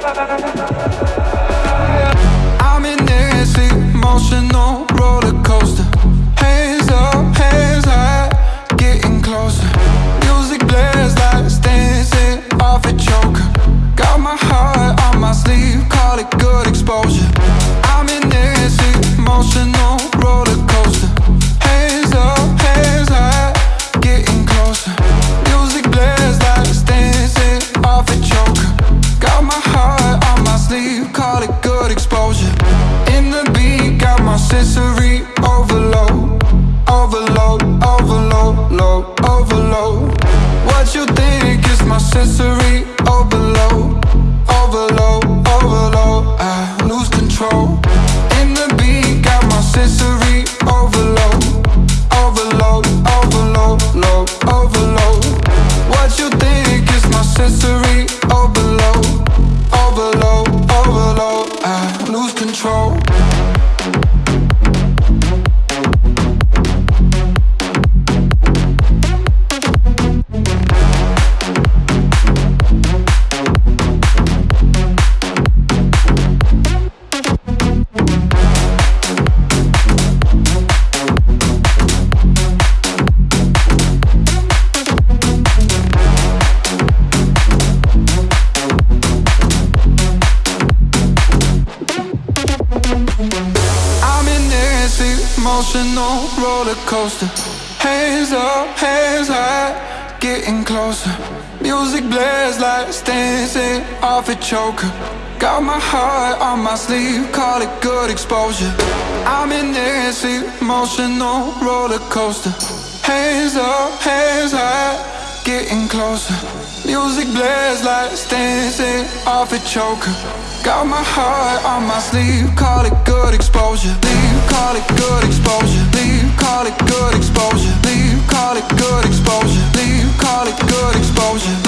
I'm in this emotional roller coaster. Hands up, hands high, getting closer. Music blares dancing off a choker. Got my heart on my sleeve, call it good exposure. I'm in this emotional roller coaster. Control. Emotional roller coaster. Hands up, hands high, getting closer. Music blares like dancing off a choker. Got my heart on my sleeve, call it good exposure. I'm in this emotional roller coaster. Hands up, hands high, getting closer. Music blares like dancing off a choker. Got my heart on my sleeve, call it good exposure call it good exposure. Leave, call it good exposure. Leave, call it good exposure. Leave, call it good exposure.